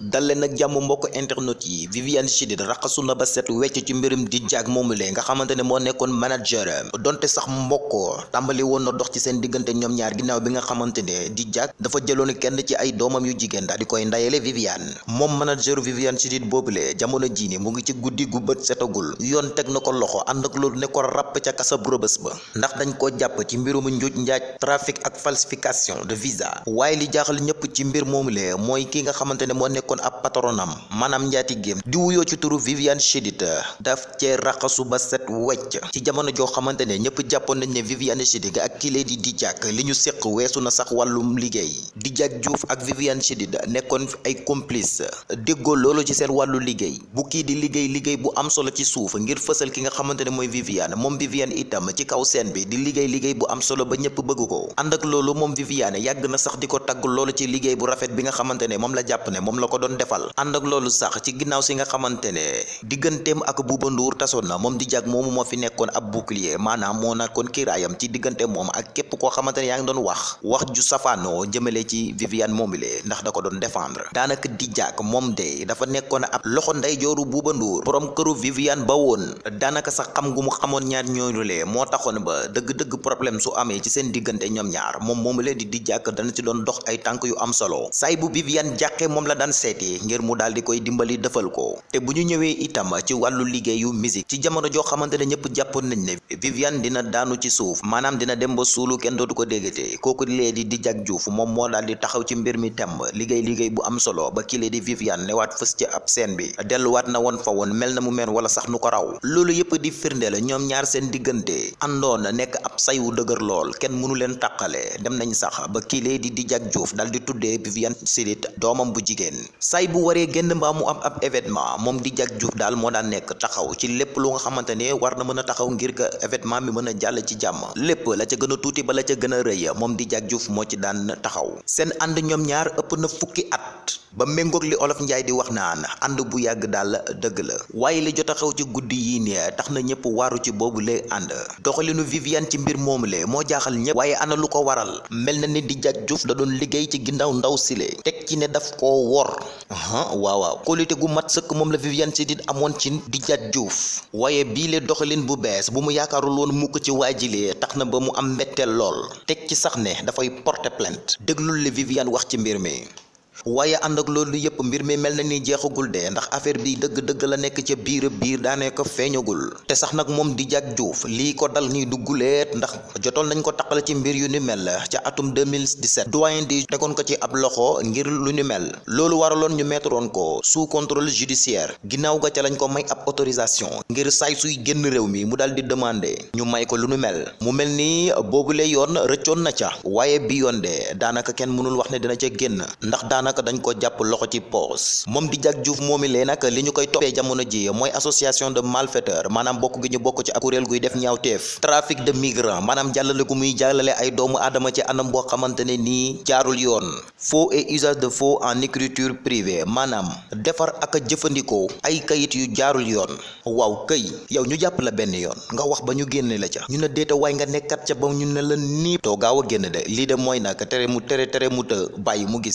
dal leen nag jàmm mbokk internet yi. Viviane Chidid raxasu na ba set wecc ci mbirum di lee nga ne moo manager. Donte sax mbokk tàmbali woon na dox ci seen diggante ñoom ñaar ginnaaw bi nga xamante ne di jaag dafa jëloon kenn ci ay doomam yu jigéen daal di koy ndayele Viviane. Moom manager Viviane Chidid boobule jamono jii ni mu ngi ci guddi gu bët setagul. Yoon teg na ko loxo ànd ak loolu ne ko ràpp ca kasa bu rëbës ba. Ndax dañ koo jàpp ci mbirum njaaj trafic ak falsification de visa. Waaye li jaaxal ñëpp ci mbir moomu mooy ki nga ne nekkoon ab patronam maanaam njaatigéem di wuyoo ci turu Viviane Chidid daf cee raxasu ba set wecc. Ci jamono joo xamante ne ñëpp jàppoon nañ ne Viviane ak kile di di jàkk li ñu séq weesu na sax wàllum liggéey. Di jàkk Diouf ak Viviane Chidid nekkoon ay complice déggoo loolu ci seen wàllu liggéey. Bu kii di liggéey liggéey bu am solo ci suuf ngir fësal ki nga xamante ne mooy Viviane moom Viviane itam ci kaw scène bi di liggéey liggéey bu am solo ba ñëpp bëgg ko. Ànd ak loolu moom Viviane yàgg na sax di ko tagg loolu ci liggéey bu rafet bi nga xamante ne moom la jàpp ne moom la ko doon defal. Ànd ak loolu sax ci ginnaaw si nga xamante ne ak Bouba Ndour tasoon na moom di jag moomu moo fi nekkoon ab bouclier maanaam moo nekkoon kiiraayam ci diggante moom ak képp koo xamante ne yaa wax wax ju jëmale ci Viviane moomile ndax da ko doon défendre. Daanaka di jag moom de dafa nekkoon ab loxo ndeyjooru Bouba Ndour borom këru Viviane ba woon. Daanaka sax xam gu mu xamoon ñaar ñooñule moo taxoon ba dëgg-dëgg problème su amee ci seen diggante ñoom ñaar moomule di di jàkk dana ci doon dox ay tànk yu am solo. Saay bu Viviane jàqee moom la daan seeti ngir mu daal di koy dimbali defal ko. Te bu ñu ñëwee itam ci wàllu liggéeyu musique ci jamono joo xamante ne ñëpp nañ ne Viviane dina daanu ci suuf maanaam dina dem ba suulu kenn dootu ko déggate. Kooku lee di di jag juuf moom moo daal di taxaw ci mbir mi temb liggéey liggéey bu am solo ba kile di Viviane newaat fës ci ab scène bi. Delluwaat na woon fa woon mel na mu mel wala sax nu ko raw. Loolu yëpp di firnde la ñoom ñaar seen diggante. Àndoon nekk ab say wu dëgër lool kenn mënu leen tàqale. Dem nañ sax ba kile di di juuf dal di Viviane Chidid doomam bu jigéen say bu waree génn mbaa mu am ab événement moom di jag juuf daal moo daan nekk taxaw ci lépp lu nga xamante war na mën taxaw ngir que événement bi mën a jàll ci jàmm. Lépp la ca gën tuuti ba la ca gën a rëy. Di jag juuf moo ci daan taxaw seen ñaar ëpp na fukki at ba méngoog li olof njaay di wax naan ànd bu yàgg daal dëgg la. Waaye li jot xew ci guddi yii nii tax na waaru ci boobu lee ànd. Doxalinu Viviane ci mbir moomu le moo jaaxal ñëpp. Waaye ana lu ko waral? Mel na ni di jag juuf da doon liggéey ci ginnaaw ndaw sile teg ci ne daf koo wor. Waaw waaw. Kóolite gu mat sëkk moom la Viviane Chidid amoon ci di jag juuf waaye bii le doxalin bu bees bu mu yaakaarul woon mukk ci ba mu am ci sax ne porter plainte. Wax ci mbir mi waaye ànd ak loolu yëpp mbir mi mel na ni jeexagul de ndax affaire bi dëgg-dëgg la nekk ca biir biir daanaka feeñagul. te sax nag moom di jag juuf lii ko dal nii dugguleet ndax jotoon nañ ko taqal ci mbir yu ni mel ca atum 2017 doyen di tegoon ko ci ab loxo ngir lu ni mel. loolu waraloon ñu mettroon ko sous contrôle judiciaire. ginnaaw ga ca lañ ko may ab autorisation ngir saay suy génn réew mi mu daal di demander ñu may ko lu nu mel. mu mel ni boobule yoon rëccoon na ca. waaye bi yoon de kenn mënul wax ne dina ca génn ndax naka dañ ko jàpp loxo ci poos. moom di jag juuf moomi lee nag li ñu koy toppee jamono ji mooy association de malfaiteurs maanaam bokk gi ñu bokk ci ak kuréel guy def ñaawteef. trafic de migrants maanaam jàllale gu muy jàllale ay doomu aadama ci anam boo xamante ne nii jaarul yoon. faux et usage de faux en écriture privée maanaam defar ak a jëfandikoo ay kayit yu jaarul yoon. waaw këy yow ñu jàpp la benn yoon nga wax ba ñu génne la ca. ñu ne déeta waay nga nekkat ca ba ñu ne la nii. too gaaw a génn de. lii de mooy nag tere mu tere tere mu të bàyyi mu gis